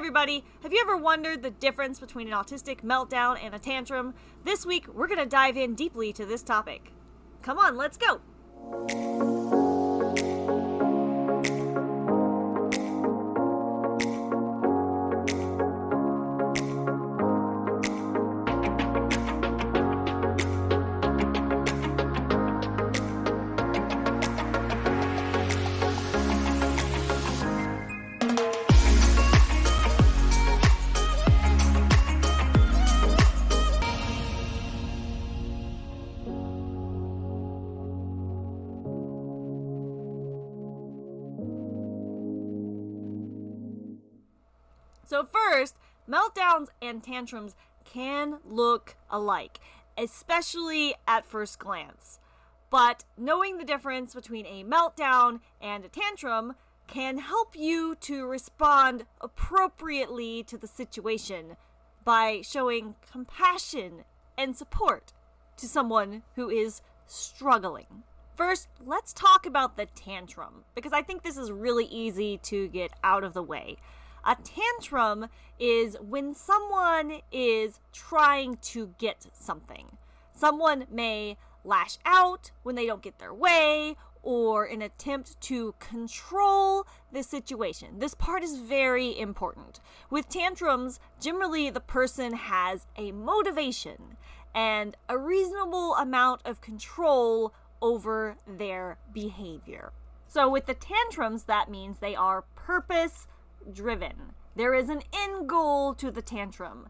everybody! Have you ever wondered the difference between an autistic meltdown and a tantrum? This week, we're going to dive in deeply to this topic. Come on, let's go! So, first, meltdowns and tantrums can look alike, especially at first glance. But knowing the difference between a meltdown and a tantrum can help you to respond appropriately to the situation by showing compassion and support to someone who is struggling. First, let's talk about the tantrum because I think this is really easy to get out of the way. A tantrum is when someone is trying to get something. Someone may lash out when they don't get their way or an attempt to control the situation. This part is very important. With tantrums, generally the person has a motivation and a reasonable amount of control over their behavior. So, with the tantrums, that means they are purpose driven. There is an end goal to the tantrum.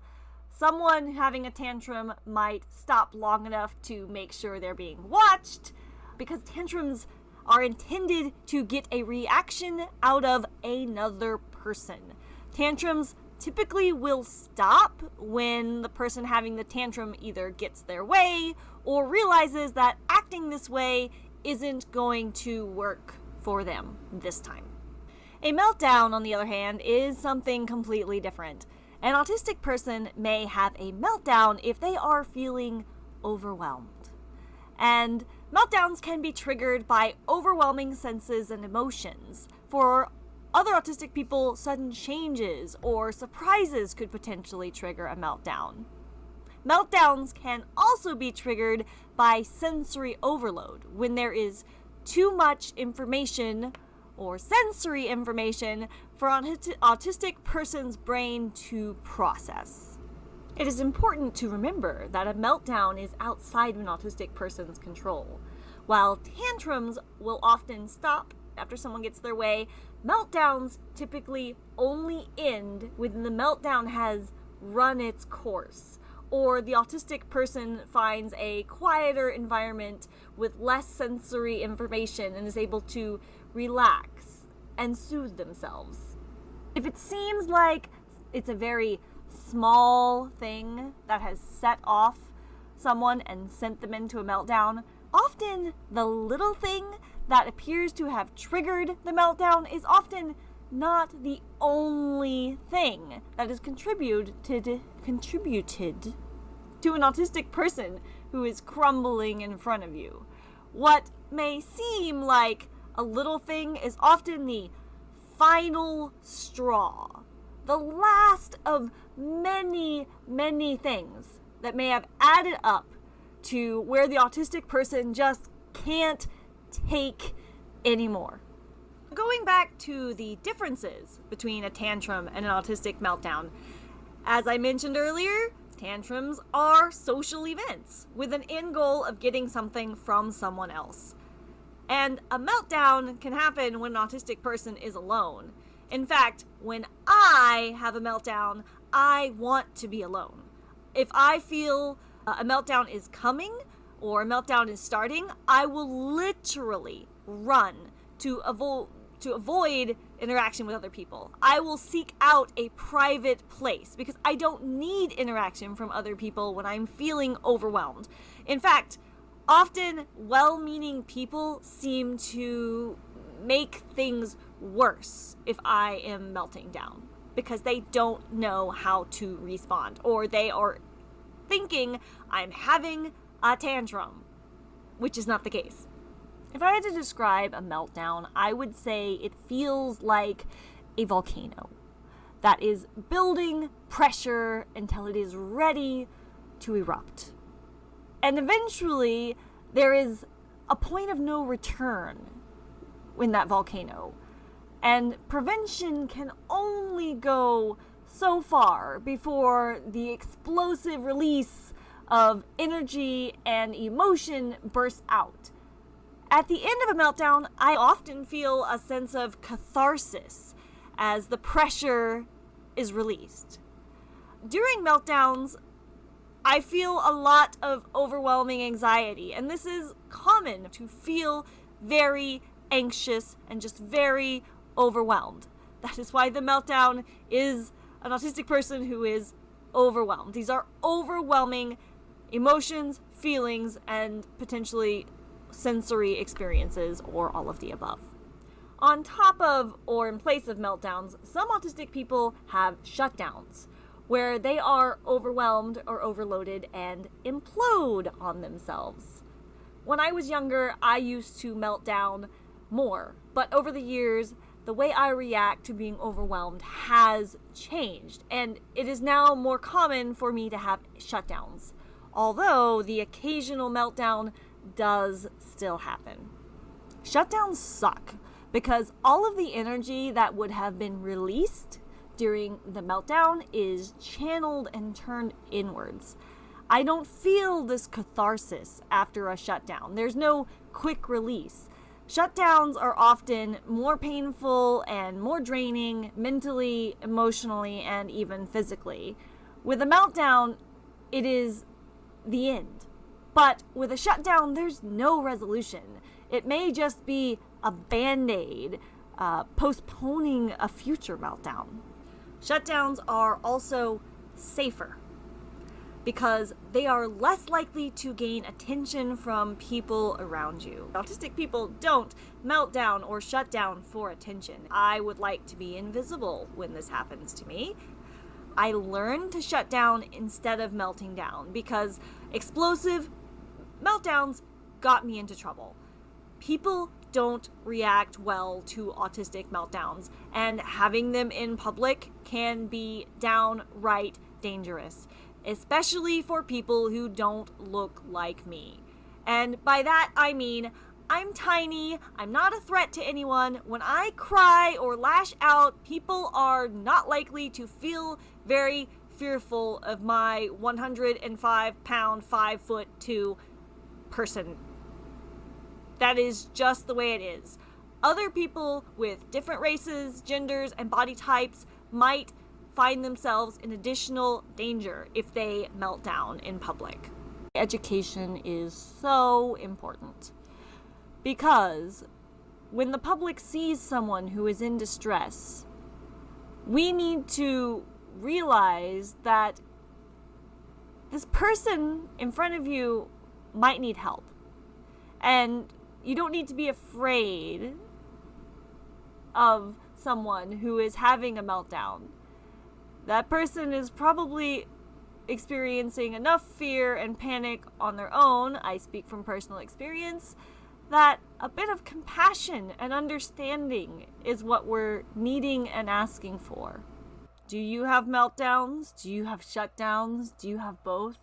Someone having a tantrum might stop long enough to make sure they're being watched because tantrums are intended to get a reaction out of another person. Tantrums typically will stop when the person having the tantrum either gets their way or realizes that acting this way isn't going to work for them this time. A meltdown, on the other hand, is something completely different. An autistic person may have a meltdown if they are feeling overwhelmed. And meltdowns can be triggered by overwhelming senses and emotions. For other autistic people, sudden changes or surprises could potentially trigger a meltdown. Meltdowns can also be triggered by sensory overload when there is too much information or sensory information for an autistic person's brain to process. It is important to remember that a meltdown is outside of an autistic person's control. While tantrums will often stop after someone gets their way, meltdowns typically only end when the meltdown has run its course or the autistic person finds a quieter environment with less sensory information and is able to relax, and soothe themselves. If it seems like it's a very small thing that has set off someone and sent them into a meltdown, often the little thing that appears to have triggered the meltdown is often not the only thing that has contributed contributed to an autistic person who is crumbling in front of you. What may seem like a little thing is often the final straw, the last of many, many things that may have added up to where the autistic person just can't take anymore. Going back to the differences between a tantrum and an autistic meltdown, as I mentioned earlier, tantrums are social events with an end goal of getting something from someone else. And a meltdown can happen when an autistic person is alone. In fact, when I have a meltdown, I want to be alone. If I feel a meltdown is coming or a meltdown is starting, I will literally run to avoid to avoid interaction with other people. I will seek out a private place because I don't need interaction from other people when I'm feeling overwhelmed. In fact, often well meaning people seem to make things worse if I am melting down because they don't know how to respond or they are thinking I'm having a tantrum, which is not the case. If I had to describe a meltdown, I would say it feels like a volcano. that is building pressure until it is ready to erupt. And eventually, there is a point of no return in that volcano. And prevention can only go so far before the explosive release of energy and emotion bursts out. At the end of a meltdown, I often feel a sense of catharsis as the pressure is released. During meltdowns, I feel a lot of overwhelming anxiety, and this is common to feel very anxious and just very overwhelmed. That is why the meltdown is an autistic person who is overwhelmed. These are overwhelming emotions, feelings, and potentially sensory experiences, or all of the above. On top of or in place of meltdowns, some autistic people have shutdowns, where they are overwhelmed or overloaded and implode on themselves. When I was younger, I used to melt down more, but over the years, the way I react to being overwhelmed has changed, and it is now more common for me to have shutdowns. Although the occasional meltdown does still happen. Shutdowns suck because all of the energy that would have been released during the meltdown is channeled and turned inwards. I don't feel this catharsis after a shutdown. There's no quick release. Shutdowns are often more painful and more draining mentally, emotionally, and even physically. With a meltdown, it is the end. But with a shutdown, there's no resolution. It may just be a band aid, uh, postponing a future meltdown. Shutdowns are also safer because they are less likely to gain attention from people around you. Autistic people don't melt down or shut down for attention. I would like to be invisible when this happens to me. I learned to shut down instead of melting down because explosive meltdowns got me into trouble. People don't react well to autistic meltdowns, and having them in public can be downright dangerous, especially for people who don't look like me. And by that, I mean I'm tiny, I'm not a threat to anyone. When I cry or lash out, people are not likely to feel very fearful of my 105 pound, 5 foot 2 person that is just the way it is. Other people with different races, genders, and body types might find themselves in additional danger if they melt down in public. Education is so important because when the public sees someone who is in distress, we need to realize that this person in front of you might need help. And you don't need to be afraid of someone who is having a meltdown. That person is probably experiencing enough fear and panic on their own, I speak from personal experience, that a bit of compassion and understanding is what we're needing and asking for. Do you have meltdowns? Do you have shutdowns? Do you have both?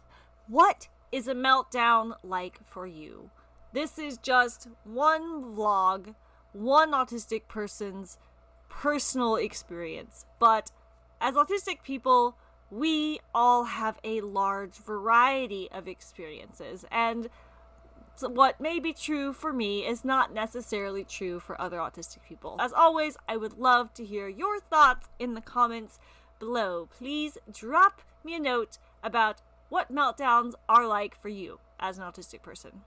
What is a meltdown like for you? This is just one vlog, one autistic person's personal experience. But as autistic people, we all have a large variety of experiences. And what may be true for me is not necessarily true for other autistic people. As always, I would love to hear your thoughts in the comments below. Please drop me a note about what meltdowns are like for you as an autistic person.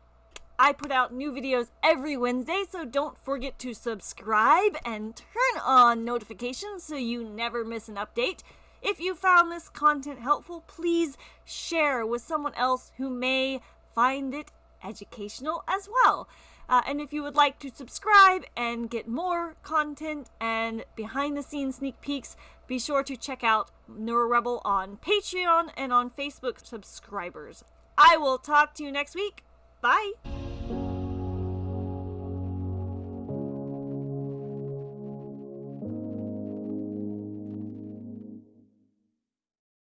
I put out new videos every Wednesday, so don't forget to subscribe and turn on notifications so you never miss an update. If you found this content helpful, please share with someone else who may find it educational as well. Uh, and if you would like to subscribe and get more content and behind the scenes sneak peeks, be sure to check out NeuroRebel on Patreon and on Facebook subscribers. I will talk to you next week. Bye!